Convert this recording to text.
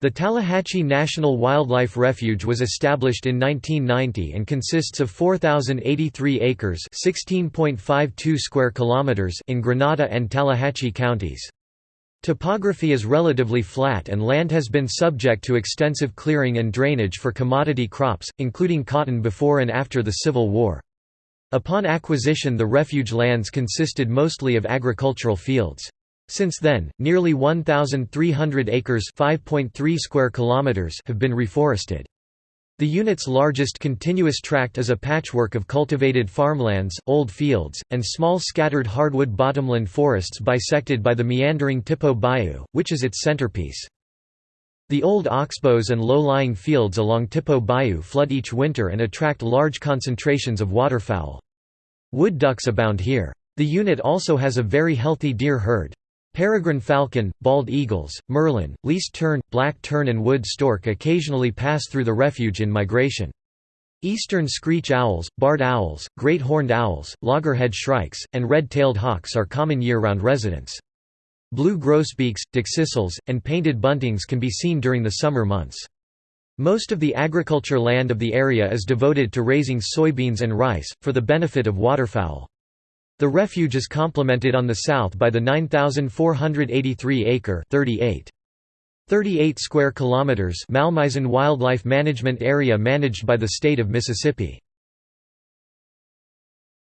The Tallahatchie National Wildlife Refuge was established in 1990 and consists of 4,083 acres (16.52 square kilometers) in Grenada and Tallahatchie counties. Topography is relatively flat and land has been subject to extensive clearing and drainage for commodity crops, including cotton before and after the Civil War. Upon acquisition the refuge lands consisted mostly of agricultural fields. Since then, nearly 1,300 acres square kilometers have been reforested. The unit's largest continuous tract is a patchwork of cultivated farmlands, old fields, and small scattered hardwood bottomland forests bisected by the meandering Tippo Bayou, which is its centerpiece. The old oxbows and low-lying fields along Tippo Bayou flood each winter and attract large concentrations of waterfowl. Wood ducks abound here. The unit also has a very healthy deer herd. Peregrine falcon, bald eagles, merlin, least tern, black tern and wood stork occasionally pass through the refuge in migration. Eastern screech owls, barred owls, great horned owls, loggerhead shrikes, and red-tailed hawks are common year-round residents. Blue grosbeaks, dickcissels, and painted buntings can be seen during the summer months. Most of the agriculture land of the area is devoted to raising soybeans and rice, for the benefit of waterfowl. The refuge is complemented on the south by the 9,483-acre 38. 38 square kilometers Malmaison Wildlife Management Area managed by the state of Mississippi.